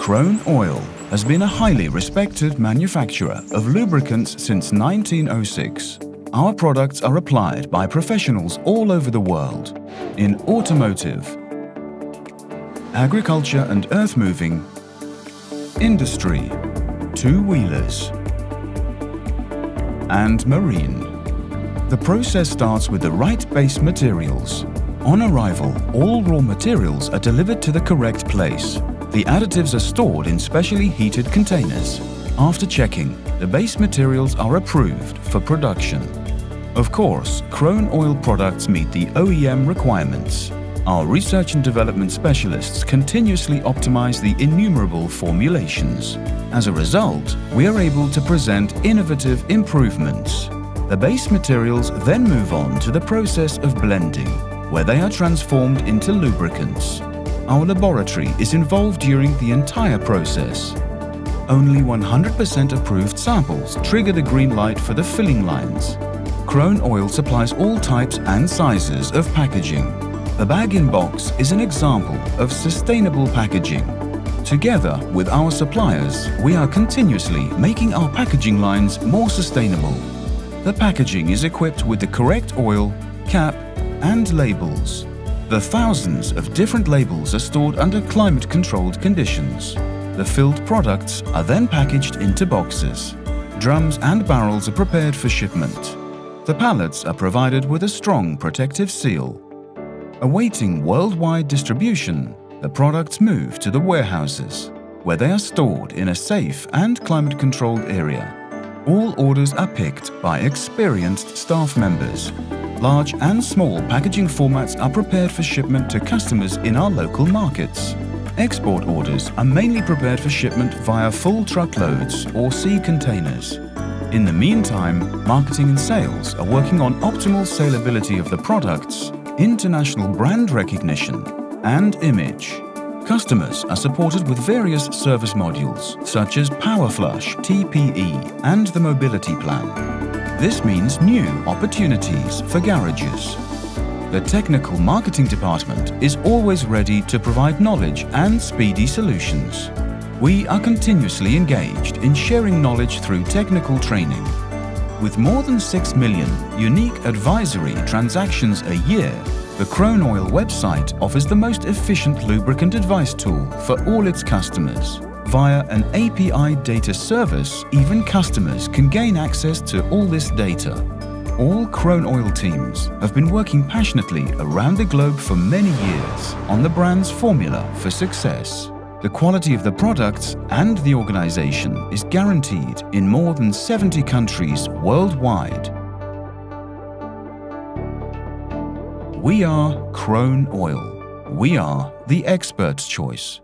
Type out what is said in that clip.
Kroon-Oil has been a highly respected manufacturer of lubricants since 1906. Our products are applied by professionals all over the world in automotive, agriculture and earth-moving, industry, two-wheelers, and marine. The process starts with the right base materials. On arrival, all raw materials are delivered to the correct place. The additives are stored in specially heated containers. After checking, the base materials are approved for production. Of course, Kroon-Oil products meet the OEM requirements. Our research and development specialists continuously optimize the innumerable formulations. As a result, we are able to present innovative improvements. The base materials then move on to the process of blending, where they are transformed into lubricants. Our laboratory is involved during the entire process. Only 100% approved samples trigger the green light for the filling lines. Kroon-Oil supplies all types and sizes of packaging. The bag-in-box is an example of sustainable packaging. Together with our suppliers, we are continuously making our packaging lines more sustainable. The packaging is equipped with the correct oil, cap and labels. The thousands of different labels are stored under climate-controlled conditions. The filled products are then packaged into boxes. Drums and barrels are prepared for shipment. The pallets are provided with a strong protective seal. Awaiting worldwide distribution, the products move to the warehouses, where they are stored in a safe and climate-controlled area. All orders are picked by experienced staff members Large and small packaging formats are prepared for shipment to customers in our local markets. Export orders are mainly prepared for shipment via full truckloads or sea containers. In the meantime, marketing and sales are working on optimal saleability of the products, international brand recognition and image. Customers are supported with various service modules such as PowerFlush, TPE and the Mobility Plan. This means new opportunities for garages. The technical marketing department is always ready to provide knowledge and speedy solutions. We are continuously engaged in sharing knowledge through technical training. With more than 6 million unique advisory transactions a year, the Kroon-Oil website offers the most efficient lubricant advice tool for all its customers. Via an API data service, even customers can gain access to all this data. All Kroon-Oil teams have been working passionately around the globe for many years on the brand's formula for success. The quality of the products and the organization is guaranteed in more than 70 countries worldwide. We are Kroon-Oil. We are the expert's choice.